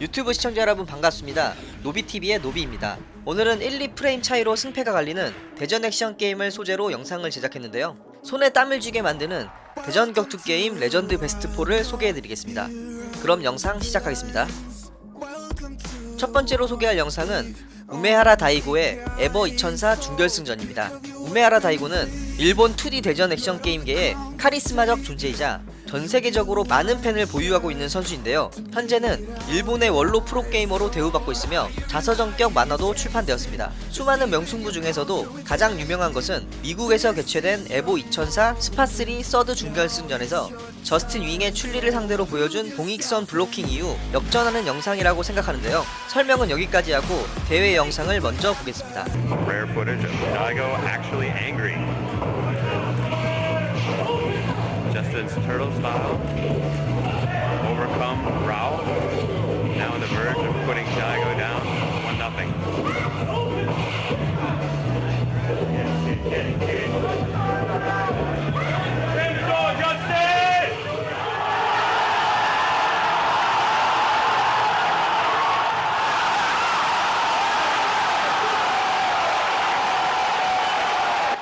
유튜브 시청자 여러분 반갑습니다. 노비TV의 노비입니다. 오늘은 1, 2프레임 차이로 승패가 갈리는 대전 액션 게임을 소재로 영상을 제작했는데요. 손에 땀을 쥐게 만드는 대전 격투 게임 레전드 베스트 4를 소개해드리겠습니다. 그럼 영상 시작하겠습니다. 첫 번째로 소개할 영상은 우메하라 다이고의 EVO 2004 준결승전입니다. 우메하라 다이고는 일본 2D 대전 액션 게임계의 카리스마적 존재이자 전 세계적으로 많은 팬을 보유하고 있는 선수인데요. 현재는 일본의 원로 프로게이머로 대우받고 있으며 자서전격 만화도 출판되었습니다. 수많은 명승부 중에서도 가장 유명한 것은 미국에서 개최된 에보 2004 스파3 서드 준결승전에서 저스틴 웡의 춘리를 상대로 보여준 봉익선 블로킹 이후 역전하는 영상이라고 생각하는데요. 설명은 여기까지 하고 대회 영상을 먼저 보겠습니다. It's turtle style.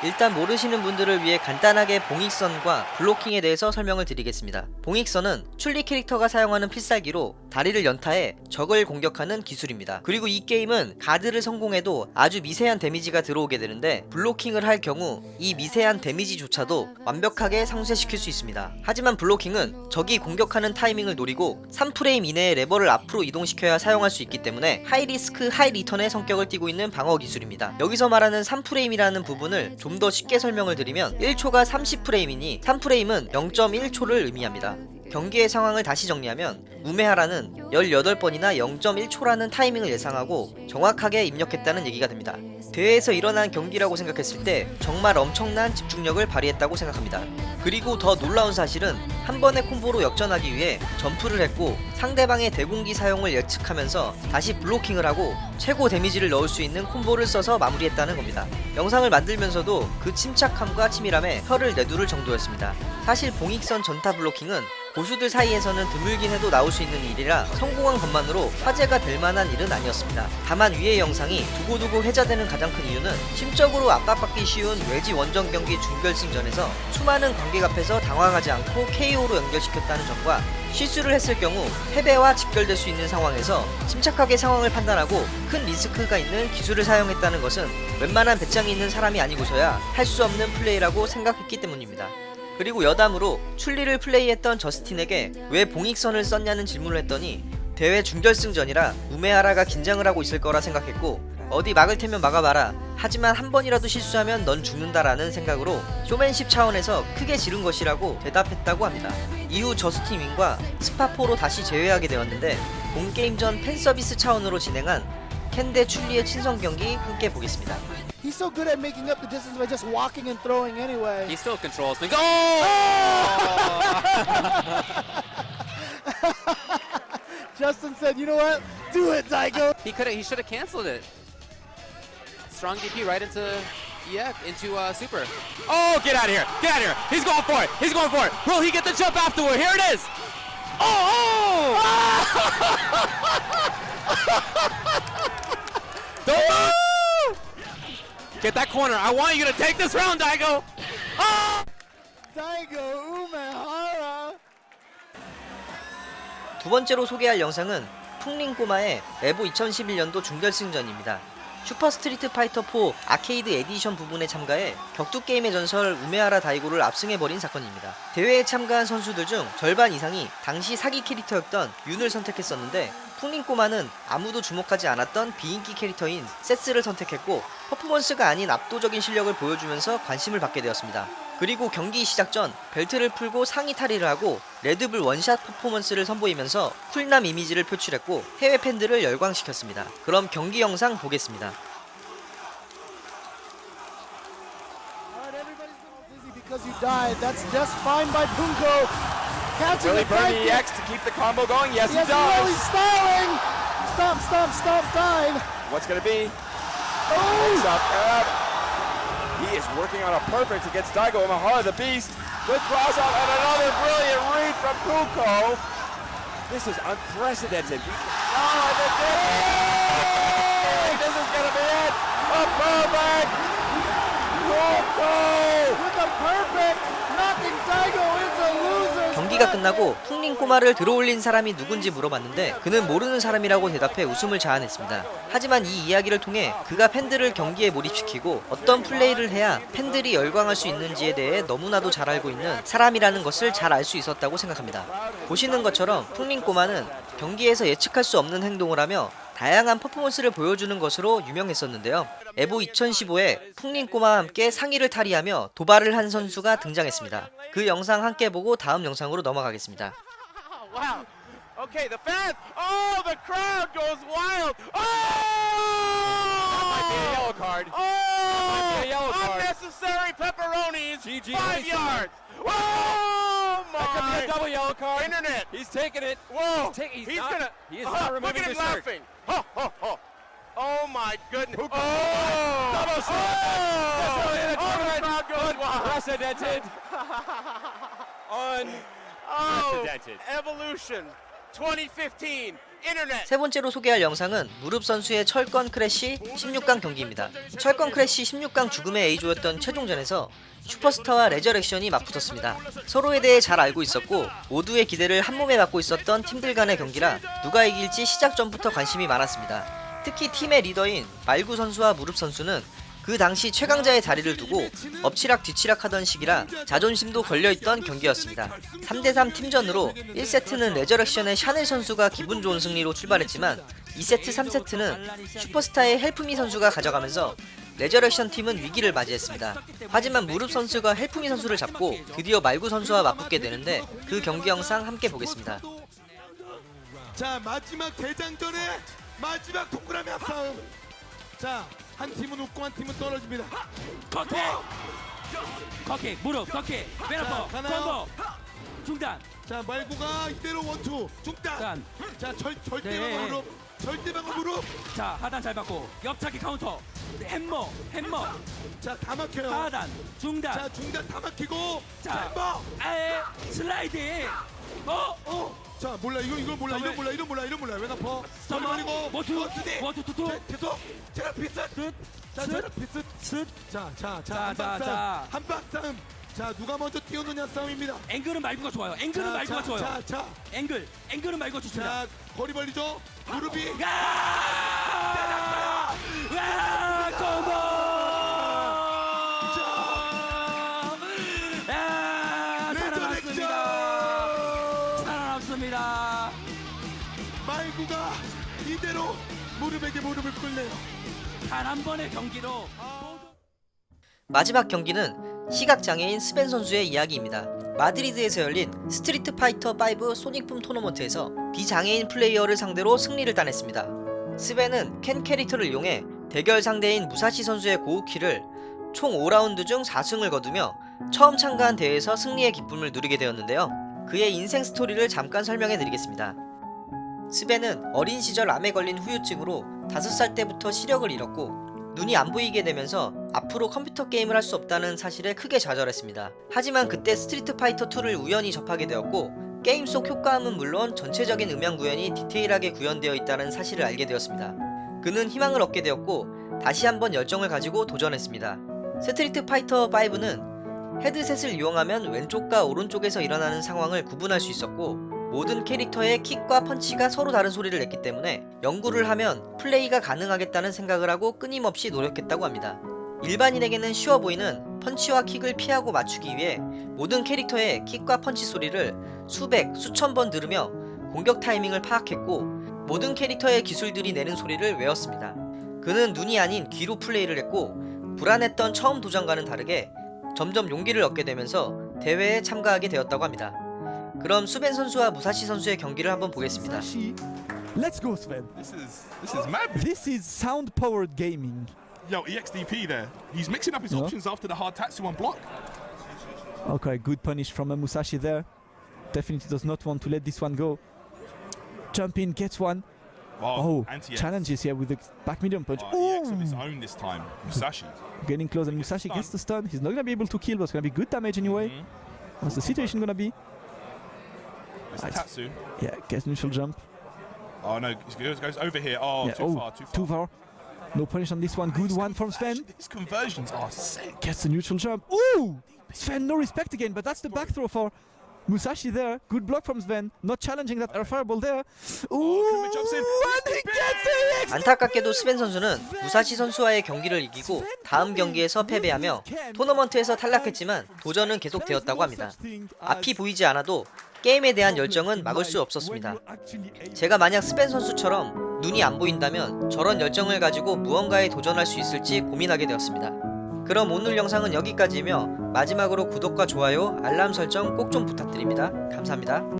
일단 모르시는 분들을 위해 간단하게 봉익선과 블로킹에 대해서 설명을 드리겠습니다. 봉익선은 춘리 캐릭터가 사용하는 필살기로 다리를 연타해 적을 공격하는 기술입니다. 그리고 이 게임은 가드를 성공해도 아주 미세한 데미지가 들어오게 되는데 블로킹을 할 경우 이 미세한 데미지조차도 완벽하게 상쇄시킬 수 있습니다. 하지만 블로킹은 적이 공격하는 타이밍을 노리고 3프레임 이내에 레버를 앞으로 이동시켜야 사용할 수 있기 때문에 high risk high return의 성격을 띠고 있는 방어 기술입니다. 여기서 말하는 3프레임이라는 부분을 좀더 쉽게 설명을 드리면 1초가 30프레임이니 3프레임은 0.1초를 의미합니다. 경기의 상황을 다시 정리하면 우메하라는 18번이나 0.1초라는 타이밍을 예상하고 정확하게 입력했다는 얘기가 됩니다. 대회에서 일어난 경기라고 생각했을 때 정말 엄청난 집중력을 발휘했다고 생각합니다. 그리고 더 놀라운 사실은 한 번의 콤보로 역전하기 위해 점프를 했고 상대방의 대공기 사용을 예측하면서 다시 블로킹을 하고 최고 데미지를 넣을 수 있는 콤보를 써서 마무리했다는 겁니다. 영상을 만들면서도 그 침착함과 치밀함에 혀를 내두를 정도였습니다. 사실 봉익선 전타 블로킹은 고수들 사이에서는 드물긴 해도 나올 수 있는 일이라 성공한 것만으로 화제가 될 만한 일은 아니었습니다. 다만 위의 영상이 두고두고 회자되는 가장 큰 이유는 심적으로 압박받기 쉬운 외지 원정 경기 준결승전에서 수많은 관객 앞에서 당황하지 않고 KO로 연결시켰다는 점과 실수를 했을 경우 패배와 직결될 수 있는 상황에서 침착하게 상황을 판단하고 큰 리스크가 있는 기술을 사용했다는 것은 웬만한 배짱이 있는 사람이 아니고서야 할 수 없는 플레이라고 생각했기 때문입니다. 그리고 여담으로 춘리를 플레이했던 저스틴에게 왜 봉익선을 썼냐는 질문을 했더니 대회 준결승전이라 우메하라가 긴장을 하고 있을 거라 생각했고 어디 막을 테면 막아봐라 하지만 한 번이라도 실수하면 넌 죽는다라는 생각으로 쇼맨십 차원에서 크게 지른 것이라고 대답했다고 합니다. 이후 저스틴 웡과 스파포로 다시 재회하게 되었는데 본게임 전 팬서비스 차원으로 진행한 캔데 출리의 친선 경기 함께 보겠습니다. He's so good at making up the distance by just walking and throwing anyway. He still controls things. Oh! Justin said, you know what? Do it, Daigo. he could have. He should have canceled it. Strong DP right into yeah into uh, super. Oh, get out of here! Get out of here! He's going for it. He's going for it. Will he get the jump afterward? Here it is. Oh! oh! Don't Get that corner. I want you to take this round, Daigo. Oh! Daigo Umehara. 두 번째로 소개할 영상은 풍림꼬마의 에보 2011년도 준결승전입니다. 슈퍼 스트리트 파이터 4 아케이드 에디션 부분에 참가해 격투 게임의 전설 우메하라 다이고를 압승해버린 사건입니다. 대회에 참가한 선수들 중 절반 이상이 당시 사기 캐릭터였던 윤을 선택했었는데 풍링 꼬마는 아무도 주목하지 않았던 비인기 캐릭터인 세스를 선택했고 퍼포먼스가 아닌 압도적인 실력을 보여주면서 관심을 받게 되었습니다. 그리고 경기 시작 전 벨트를 풀고 상의 탈의를 하고 레드불 원샷 퍼포먼스를 선보이면서 쿨남 이미지를 표출했고 해외 팬들을 열광시켰습니다. 그럼 경기 영상 보겠습니다. Because you died. That's just fine by Punko. Catching Really the burn back the EX to keep the combo going? Yes, Yes, he does. really styling. Stop, stop, stop, dive. What's going to be? Oh, Stop. Uh, he is working on a perfect against Daigo Umehara, the heart of the beast. Good cross out and another brilliant read from Puko. This is unprecedented. The dig! This is gonna be it. A perfect. Yoko! With a perfect, knocking Daigo into. 경기가 끝나고 풍린 꼬마를 들어올린 사람이 누군지 물어봤는데 그는 모르는 사람이라고 대답해 웃음을 자아냈습니다. 하지만 이 이야기를 통해 그가 팬들을 경기에 몰입시키고 어떤 플레이를 해야 팬들이 열광할 수 있는지에 대해 너무나도 잘 알고 있는 사람이라는 것을 잘 알 수 있었다고 생각합니다. 보시는 것처럼 풍린 꼬마는 경기에서 예측할 수 없는 행동을 하며 다양한 퍼포먼스를 보여주는 것으로 유명했었는데요. 에보 2015에 풍린 꼬마와 함께 상의를 탈의하며 도발을 한 선수가 등장했습니다. 그 영상 함께 보고 다음 영상으로 넘어가겠습니다. That could be a double yellow card. Internet. He's taking it. Whoa. He's, take, he's, he's not, gonna. He is uh, not removing Look at him laughing. Ho, ho, ho. Oh my goodness. Who oh! Double shot. Oh! That's how the. Oh, the Unprecedented. Oh, Unprecedented. Oh, evolution. 세 번째로 소개할 영상은 무릎 선수의 철권 크래쉬 16강 경기입니다. 철권 크래쉬 16강 죽음의 A조였던 최종전에서 슈퍼스타와 레저렉션이 맞붙었습니다. 서로에 대해 잘 알고 있었고 모두의 기대를 한몸에 받고 있었던 팀들 간의 경기라 누가 이길지 시작 전부터 관심이 많았습니다. 특히 팀의 리더인 말구 선수와 무릎 선수는 그 당시 최강자의 자리를 두고 엎치락 뒤치락 하던 시기라 자존심도 걸려있던 경기였습니다. 3대3 팀전으로 1세트는 레저렉션의 샤넬 선수가 기분 좋은 승리로 출발했지만 2세트 3세트는 슈퍼스타의 헬프미 선수가 가져가면서 레저렉션 팀은 위기를 맞이했습니다. 하지만 무릎 선수가 헬프미 선수를 잡고 드디어 말구 선수와 맞붙게 되는데 그 경기 영상 함께 보겠습니다. 자 마지막 대장전의 마지막 동그라미 합싸움 자 한 팀은 웃고 한 팀은 떨어집니다. 컷킥 컷킥 무릎 왼아퍼 가나요? 콤보. 중단. 자 말고가 이대로 원투 중단. 단. 자 절 절대방어 네. 무릎 절대방어 무릎 자 하단 잘 받고 옆차기 카운터. 햄머 햄머. 자 다 막혀요. 하단 중단. 자 중단 다 막히고 자. 햄버 아에 슬라이드 어? 어 자 몰라. 이거 이걸 몰라. 이거 몰라. 이거 몰라. 이거 몰라. 왜 나퍼 그리고 원투 원투디 원투 투투 자, 계속 제라 피스 자 스. 제라 피스 스 자자자 자, 한박 자, 싸움. 자. 한 박 싸움. 자 누가 먼저 뛰어느냐 싸움입니다. 앵글은 말고가 좋아요. 앵글은 말고가 좋아요. 자자. 앵글. 앵글은 말고 좋습니다. 자 거리 벌리죠? 무릎이 야! 야! 말구가 이대로 무릎에게 무릎을 꿇네요. 단 한 번의 경기로 마지막 경기는 시각장애인 스벤 선수의 이야기입니다. 마드리드에서 열린 스트리트 파이터 5 소닉붐 토너먼트에서 비장애인 플레이어를 상대로 승리를 따냈습니다. 스벤은 켄 캐릭터를 이용해 대결 상대인 무사시 선수의 고우키를 총 5라운드 중 4승을 거두며 처음 참가한 대회에서 승리의 기쁨을 누리게 되었는데요. 그의 인생 스토리를 잠깐 설명해 드리겠습니다. 스벤은 어린 시절 암에 걸린 후유증으로 5살 때부터 시력을 잃었고 눈이 안 보이게 되면서 앞으로 컴퓨터 게임을 할 수 없다는 사실에 크게 좌절했습니다. 하지만 그때 스트리트 파이터 2를 우연히 접하게 되었고 게임 속 효과음은 물론 전체적인 음향 구현이 디테일하게 구현되어 있다는 사실을 알게 되었습니다. 그는 희망을 얻게 되었고 다시 한번 열정을 가지고 도전했습니다. 스트리트 파이터 5는 헤드셋을 이용하면 왼쪽과 오른쪽에서 일어나는 상황을 구분할 수 있었고 모든 캐릭터의 킥과 펀치가 서로 다른 소리를 냈기 때문에 연구를 하면 플레이가 가능하겠다는 생각을 하고 끊임없이 노력했다고 합니다. 일반인에게는 쉬워 보이는 펀치와 킥을 피하고 맞추기 위해 모든 캐릭터의 킥과 펀치 소리를 수백, 수천 번 들으며 공격 타이밍을 파악했고 모든 캐릭터의 기술들이 내는 소리를 외웠습니다. 그는 눈이 아닌 귀로 플레이를 했고 불안했던 처음 도전과는 다르게 점점 용기를 얻게 되면서 대회에 참가하게 되었다고 합니다. 그럼 수벤 선수와 무사시 선수의 경기를 한번 보겠습니다. Sashi. Let's go, Sven. This is this is madness. This is sound powered gaming. Yo, EXDP there. He's mixing up his Yeah. options after the hard Tatsu on block. Okay, good punish from a Musashi there. Definitely does not want to let this one go. Jump in, gets one. Oh, anti challenges here with the back medium punch. Oh, EX of his Ooh. own this time. Musashi. Getting close, and Musashi gets the stun. He's not gonna be able to kill, but it's gonna be good damage anyway. Mhm. What's the situation gonna be? It's Right. Tatsu. Yeah, gets neutral jump. Oh no, it goes, over here. Oh, yeah, too oh, far, too far. too far. No punish on this one. Good one from Sven. His conversions are sick. Gets the neutral jump. Ooh! Sven, no respect again, but that's the back throw for Musashi there. Good block from Sven. Not challenging that air fireball there. Ooh! And he gets the! 안타깝게도 스벤 선수는 무사시 선수와의 경기를 이기고 다음 경기에서 패배하며 토너먼트에서 탈락했지만 도전은 계속되었다고 합니다. 앞이 보이지 않아도 게임에 대한 열정은 막을 수 없었습니다. 제가 만약 스벤 선수처럼 눈이 안 보인다면 저런 열정을 가지고 무언가에 도전할 수 있을지 고민하게 되었습니다. 그럼 오늘 영상은 여기까지이며 마지막으로 구독과 좋아요, 알람 설정 꼭 좀 부탁드립니다. 감사합니다.